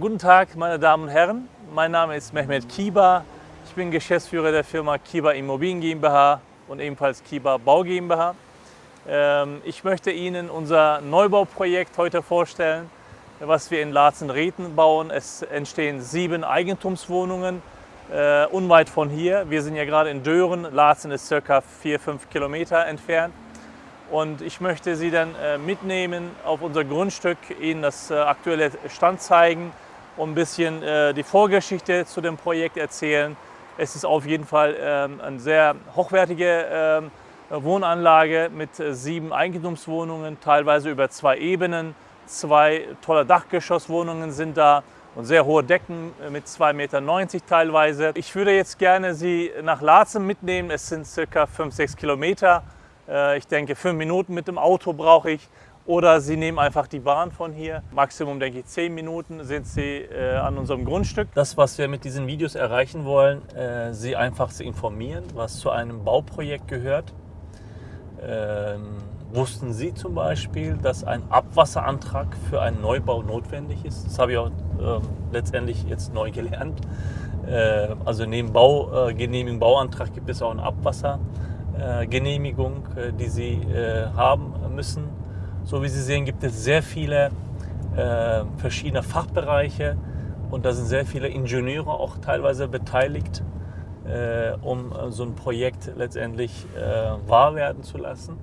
Guten Tag, meine Damen und Herren. Mein Name ist Mehmet Kiba. Ich bin Geschäftsführer der Firma Kiba Immobilien GmbH und ebenfalls Kiba Bau GmbH. Ähm, ich möchte Ihnen unser Neubauprojekt heute vorstellen, was wir in Laatzen-Rethen bauen. Es entstehen sieben Eigentumswohnungen äh, unweit von hier. Wir sind ja gerade in Dören. Laatzen ist circa vier, fünf Kilometer entfernt. Und ich möchte Sie dann äh, mitnehmen auf unser Grundstück, Ihnen das äh, aktuelle Stand zeigen und ein bisschen äh, die Vorgeschichte zu dem Projekt erzählen. Es ist auf jeden Fall ähm, eine sehr hochwertige ähm, Wohnanlage mit sieben Eigentumswohnungen, teilweise über zwei Ebenen. Zwei tolle Dachgeschosswohnungen sind da und sehr hohe Decken mit 2,90 Meter teilweise. Ich würde jetzt gerne Sie nach Laatzen mitnehmen. Es sind circa 5, 6 Kilometer. Äh, ich denke, fünf Minuten mit dem Auto brauche ich. Oder Sie nehmen einfach die Bahn von hier. Maximum, denke ich, zehn Minuten sind Sie äh, an unserem Grundstück. Das, was wir mit diesen Videos erreichen wollen, äh, Sie einfach zu informieren, was zu einem Bauprojekt gehört. Ähm, wussten Sie zum Beispiel, dass ein Abwasserantrag für einen Neubau notwendig ist? Das habe ich auch äh, letztendlich jetzt neu gelernt. Äh, also neben Baugenehmigung, äh, Bauantrag gibt es auch einen Abwassergenehmigung, äh, die Sie haben müssen. So wie Sie sehen, gibt es sehr viele äh, verschiedene Fachbereiche und da sind sehr viele Ingenieure auch teilweise beteiligt, um so ein Projekt letztendlich wahr werden zu lassen.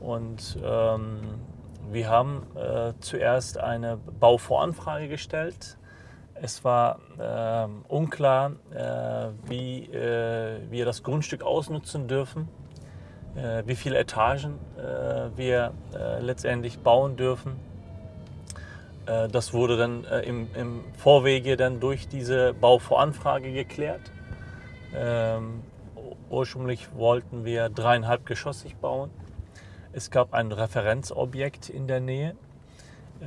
Und ähm, wir haben äh, zuerst eine Bauvoranfrage gestellt. Es war äh, unklar, äh, wie äh, wir das Grundstück ausnutzen dürfen, äh, wie viele Etagen äh, wir letztendlich bauen dürfen. das wurde dann im, im, Vorwege dann durch diese Bauvoranfrage geklärt. Ähm, ursprünglich wollten wir dreieinhalb geschossig bauen. Es gab ein Referenzobjekt in der Nähe, äh,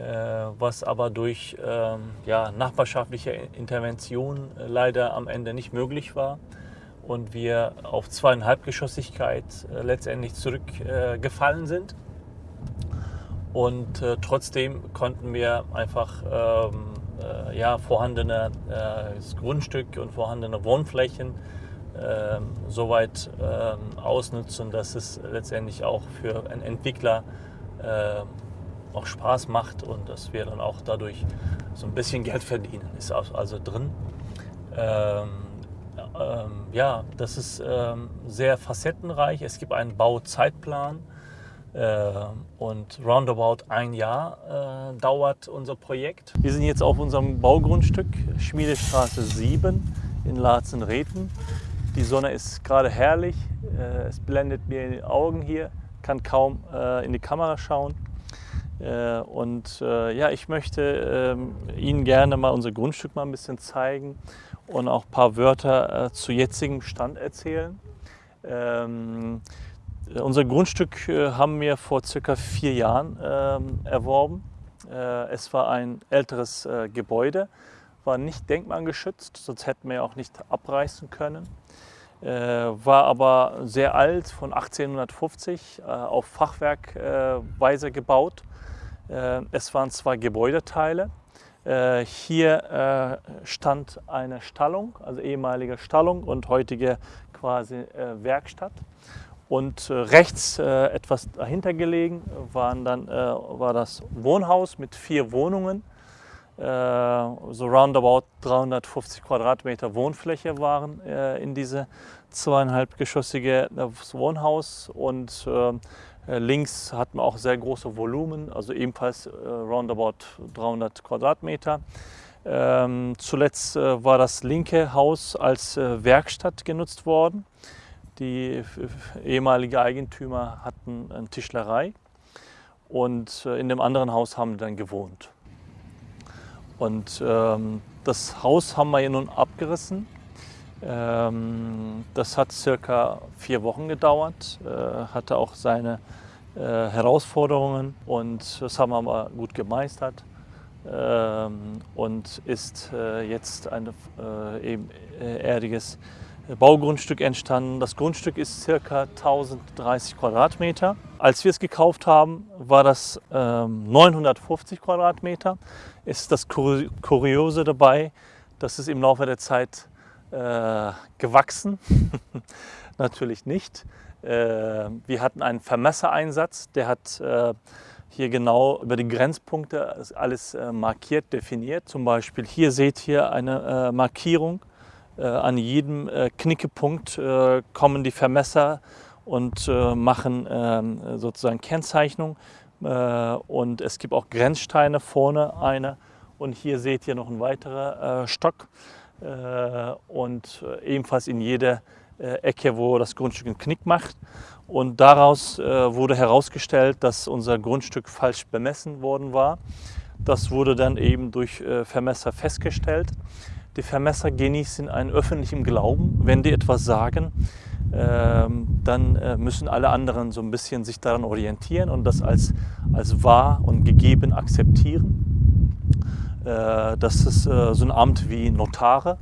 was aber durch ähm, ja, nachbarschaftliche Intervention äh, leider am Ende nicht möglich war und wir auf zweieinhalbgeschossigkeit äh, letztendlich zurückgefallen sind. Und trotzdem konnten wir einfach ähm, ja, vorhandene Grundstück und vorhandene Wohnflächen ähm, so weit ähm, ausnutzen, dass es letztendlich auch für einen Entwickler äh, auch Spaß macht und dass wir dann auch dadurch so ein bisschen Geld verdienen, ist also drin. Ähm, ähm, ja, das ist ähm, sehr facettenreich. Es gibt einen Bauzeitplan äh, und roundabout ein Jahr äh, dauert unser Projekt. Wir sind jetzt auf unserem Baugrundstück Schmiedestraße 7 in Laatzen-Rethen. Die Sonne ist gerade herrlich. Äh, es blendet mir in die Augen hier, kann kaum äh, in die Kamera schauen. Äh, und ja, ich möchte ähm, Ihnen gerne mal unser Grundstück mal ein bisschen zeigen und auch ein paar Wörter zu jetzigem Stand erzählen. Ähm, unser Grundstück haben wir vor circa vier Jahren ähm, erworben. es war ein älteres Gebäude, war nicht denkmalgeschützt, sonst hätten wir auch nicht abreißen können. Äh, war aber sehr alt, von 1850, äh, auf Fachwerkweise gebaut. Äh, es waren zwei Gebäudeteile. Äh, hier äh, stand eine Stallung, also ehemalige Stallung und heutige quasi Werkstatt. Und rechts etwas dahinter gelegen waren dann, war das Wohnhaus mit vier Wohnungen so roundabout 350 Quadratmeter Wohnfläche waren in diese zweieinhalbgeschossige Wohnhaus und links hatten wir auch sehr große Volumen, also ebenfalls roundabout 300 Quadratmeter. Ähm, zuletzt war das linke Haus als Werkstatt genutzt worden. Die ehemaligen Eigentümer hatten eine Tischlerei und in dem anderen Haus haben dann gewohnt. Und ähm, das Haus haben wir hier nun abgerissen. Ähm, das hat circa vier Wochen gedauert, äh, hatte auch seine äh, Herausforderungen und das haben wir aber gut gemeistert ähm, und ist äh, jetzt ein ebenerdiges Baugrundstück entstanden. Das Grundstück ist circa 1030 Quadratmeter. Als wir es gekauft haben, war das ähm, 950 Quadratmeter. Ist das Kuriose dabei, dass es im Laufe der Zeit äh, gewachsen? Natürlich nicht. Äh, wir hatten einen Vermessereinsatz, der hat äh, hier genau über die Grenzpunkte alles äh, markiert, definiert. Zum Beispiel hier seht ihr eine äh, Markierung äh, an jedem Knickepunkt kommen die Vermesser und machen ähm, sozusagen Kennzeichnung. und es gibt auch Grenzsteine vorne eine und hier seht ihr noch ein weiterer Stock und ebenfalls in jeder Ecke, wo das Grundstück einen Knick macht. Und daraus wurde herausgestellt, dass unser Grundstück falsch bemessen worden war. Das wurde dann eben durch Vermesser festgestellt. Die Vermesser genießen einen öffentlichen Glauben. Wenn die etwas sagen, ähm, dann äh, müssen alle anderen so ein bisschen sich daran orientieren und das als, als wahr und gegeben akzeptieren. Äh, das ist äh, so ein Amt wie Notare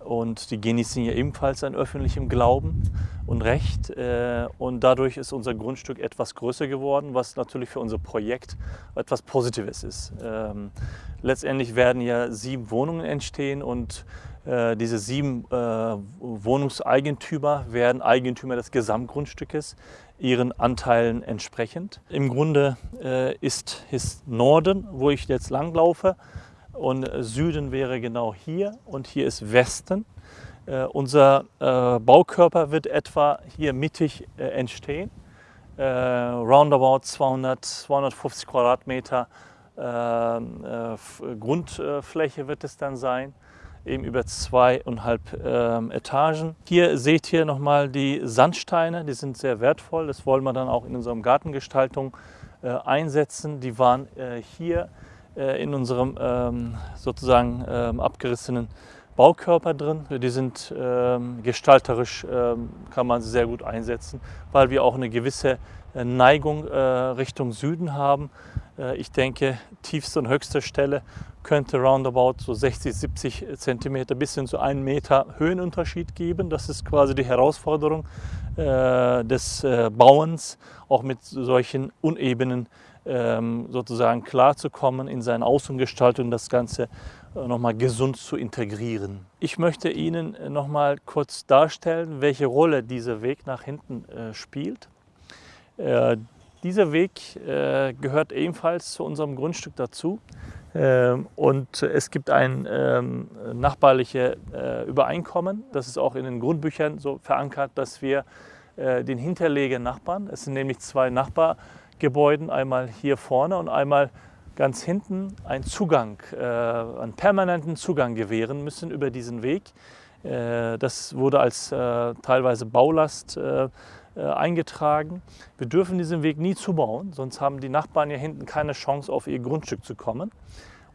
und die genießen ja ebenfalls einen öffentlichen Glauben und Recht. Und dadurch ist unser Grundstück etwas größer geworden, was natürlich für unser Projekt etwas Positives ist. Ähm, Letztendlich werden ja sieben Wohnungen entstehen und äh, diese sieben äh, Wohnungseigentümer werden Eigentümer des Gesamtgrundstückes, ihren Anteilen entsprechend. Im Grunde äh, ist, ist Norden, wo ich jetzt langlaufe, und Süden wäre genau hier und hier ist Westen. Äh, unser äh, Baukörper wird etwa hier mittig äh, entstehen. roundabout 200, 250 Quadratmeter äh, Grundfläche wird es dann sein, eben über zweieinhalb ähm, Etagen. Hier seht ihr nochmal die Sandsteine, die sind sehr wertvoll. Das wollen wir dann auch in unserer Gartengestaltung äh, einsetzen. Die waren äh, in unserem ähm, sozusagen abgerissenen Baukörper drin. Die sind gestalterisch, kann man sie sehr gut einsetzen, weil wir auch eine gewisse Neigung Richtung Süden haben. Äh, ich denke, tiefste und höchste Stelle könnte roundabout so 60, 70 Zentimeter bis hin zu einem Meter Höhenunterschied geben. Das ist quasi die Herausforderung äh, des äh, Bauens, auch mit solchen unebenen ähm, sozusagen klarzukommen, in seiner Außengestaltung das Ganze nochmal gesund zu integrieren. Ich möchte Ihnen nochmal kurz darstellen, welche Rolle dieser Weg nach hinten spielt. Dieser Weg äh, gehört ebenfalls zu unserem Grundstück dazu. Ähm, und es gibt ein ähm, nachbarliche äh, Übereinkommen, das ist auch in den Grundbüchern so verankert, dass wir äh, den hinterlegenen Nachbarn, es sind nämlich zwei Nachbargebäude, einmal hier vorne und einmal ganz hinten, einen Zugang, äh, einen permanenten Zugang gewähren müssen über diesen Weg. Äh, das wurde als äh, teilweise Baulast äh, eingetragen. Wir dürfen diesen Weg nie zubauen, sonst haben die Nachbarn hier hinten keine Chance, auf ihr Grundstück zu kommen.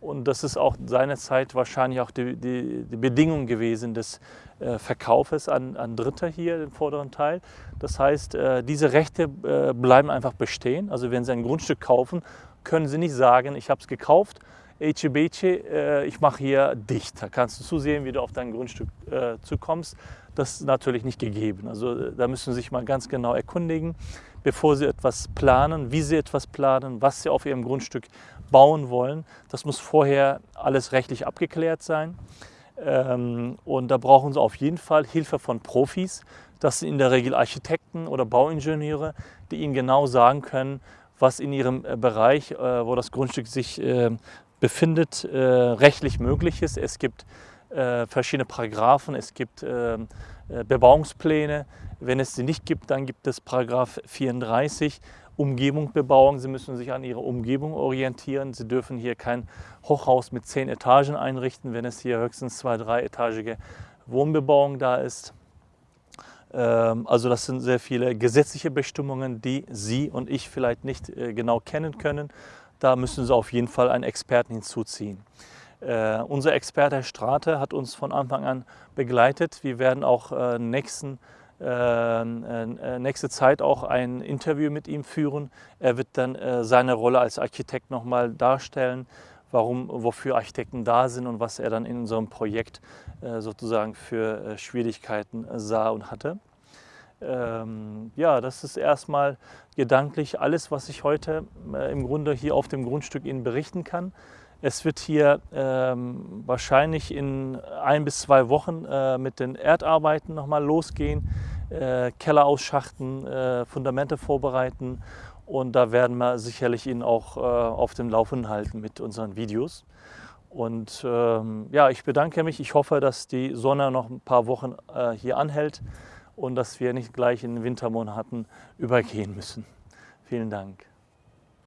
Und das ist auch seinerzeit wahrscheinlich auch die, die, die Bedingung gewesen des äh, Verkaufes an, an Dritte hier, den vorderen Teil. Das heißt, äh, diese Rechte äh, bleiben einfach bestehen. Also wenn Sie ein Grundstück kaufen, können Sie nicht sagen, ich habe es gekauft, Ecebece, äh, ich mache hier dicht. Da kannst du zusehen, wie du auf dein Grundstück äh, zukommst. Das ist natürlich nicht gegeben. Also äh, da müssen Sie sich mal ganz genau erkundigen, bevor Sie etwas planen, wie Sie etwas planen, was Sie auf Ihrem Grundstück bauen wollen. Das muss vorher alles rechtlich abgeklärt sein. Ähm, und da brauchen Sie auf jeden Fall Hilfe von Profis. Das sind in der Regel Architekten oder Bauingenieure, die Ihnen genau sagen können, was in Ihrem äh, Bereich, wo das Grundstück sich befindet, rechtlich möglich ist. Es gibt äh, verschiedene Paragraphen, es gibt äh, äh, Bebauungspläne. Wenn es sie nicht gibt, dann gibt es Paragraph 34, Umgebung Bebauung. Sie müssen sich an Ihre Umgebung orientieren. Sie dürfen hier kein Hochhaus mit zehn Etagen einrichten, wenn es hier höchstens zwei, dreietagige Wohnbebauung da ist. Ähm, also das sind sehr viele gesetzliche Bestimmungen, die Sie und ich vielleicht nicht äh, genau kennen können. Da müssen Sie auf jeden Fall einen Experten hinzuziehen. Äh, unser Experte Herr Strate hat uns von Anfang an begleitet. Wir werden auch äh, nächsten, nächste Zeit auch ein Interview mit ihm führen. Er wird dann äh, seine Rolle als Architekt nochmal darstellen, warum, wofür Architekten da sind und was er dann in unserem Projekt äh, sozusagen für äh, Schwierigkeiten sah und hatte. Ähm, ja, das ist erstmal gedanklich alles, was ich heute äh, im Grunde hier auf dem Grundstück Ihnen berichten kann. Es wird hier ähm, wahrscheinlich in ein bis zwei Wochen äh, mit den Erdarbeiten nochmal losgehen, äh, Keller ausschachten, äh, Fundamente vorbereiten und da werden wir sicherlich Ihnen auch äh, auf dem Laufenden halten mit unseren Videos. Und ähm, ja, ich bedanke mich. Ich hoffe, dass die Sonne noch ein paar Wochen äh, hier anhält und dass wir nicht gleich in den Wintermonaten übergehen müssen. Vielen Dank.